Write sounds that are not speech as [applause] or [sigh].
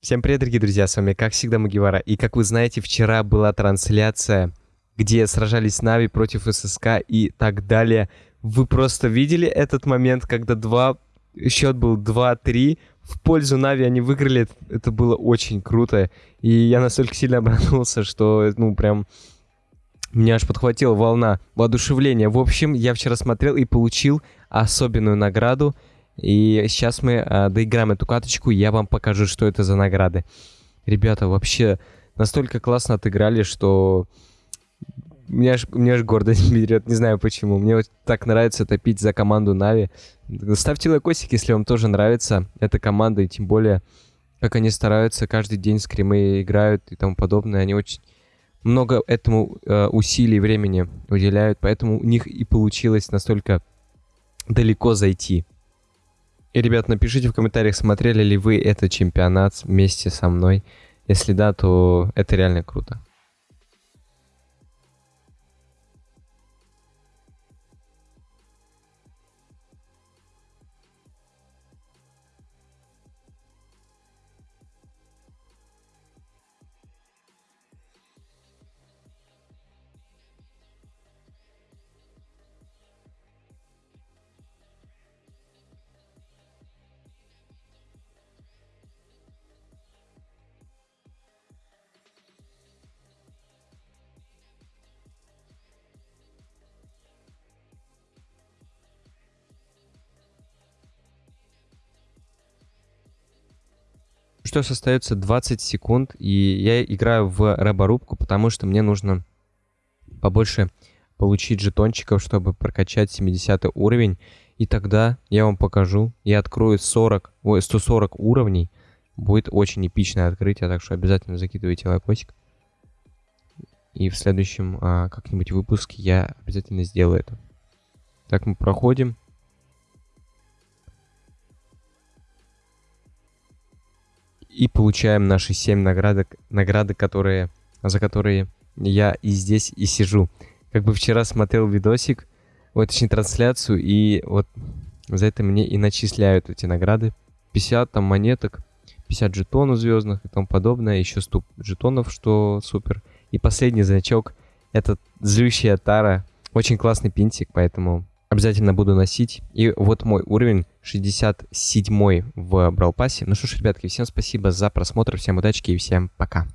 Всем привет, дорогие друзья, с вами как всегда Магивара. И как вы знаете, вчера была трансляция, где сражались Нави против ССК и так далее. Вы просто видели этот момент, когда два... счет был 2-3, в пользу Нави они выиграли, это было очень круто. И я настолько сильно [laughs] обрадовался, что, ну, прям... Меня аж подхватила волна воодушевления. В общем, я вчера смотрел и получил особенную награду — и сейчас мы э, доиграем эту каточку, я вам покажу, что это за награды. Ребята, вообще настолько классно отыграли, что меня аж, меня аж гордость [laughs] берет, не знаю почему. Мне вот так нравится топить за команду Нави. Ставьте лайкосик, если вам тоже нравится эта команда, и тем более, как они стараются, каждый день скримы играют и тому подобное. Они очень много этому э, усилий времени уделяют, поэтому у них и получилось настолько далеко зайти. И, ребят, напишите в комментариях, смотрели ли вы этот чемпионат вместе со мной. Если да, то это реально круто. Что остается 20 секунд, и я играю в рэборубку, потому что мне нужно побольше получить жетончиков, чтобы прокачать 70 уровень. И тогда я вам покажу, я открою 40, ой, 140 уровней. Будет очень эпичное открытие, так что обязательно закидывайте лайкосик. И в следующем а, как-нибудь выпуске я обязательно сделаю это. Так мы проходим. И получаем наши 7 наградок, награды, которые, за которые я и здесь и сижу. Как бы вчера смотрел видосик, ой, точнее трансляцию, и вот за это мне и начисляют эти награды. 50 там монеток, 50 жетонов звездных и тому подобное, еще 100 жетонов, что супер. И последний значок, это злющая тара, очень классный пинтик, поэтому Обязательно буду носить. И вот мой уровень 67 в Бралпасе. Ну что ж, ребятки, всем спасибо за просмотр, всем удачи и всем пока.